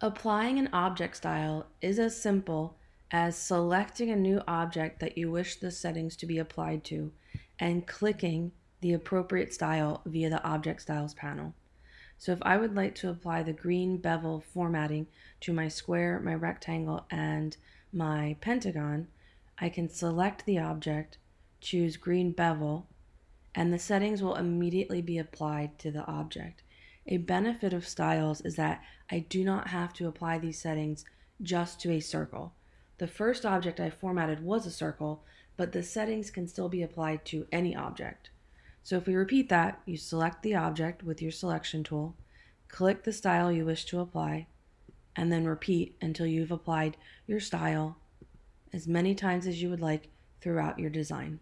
Applying an object style is as simple as selecting a new object that you wish the settings to be applied to and clicking the appropriate style via the Object Styles panel. So if I would like to apply the green bevel formatting to my square, my rectangle, and my pentagon, I can select the object, choose green bevel, and the settings will immediately be applied to the object. A benefit of styles is that I do not have to apply these settings just to a circle. The first object I formatted was a circle, but the settings can still be applied to any object. So if we repeat that, you select the object with your selection tool, click the style you wish to apply, and then repeat until you've applied your style as many times as you would like throughout your design.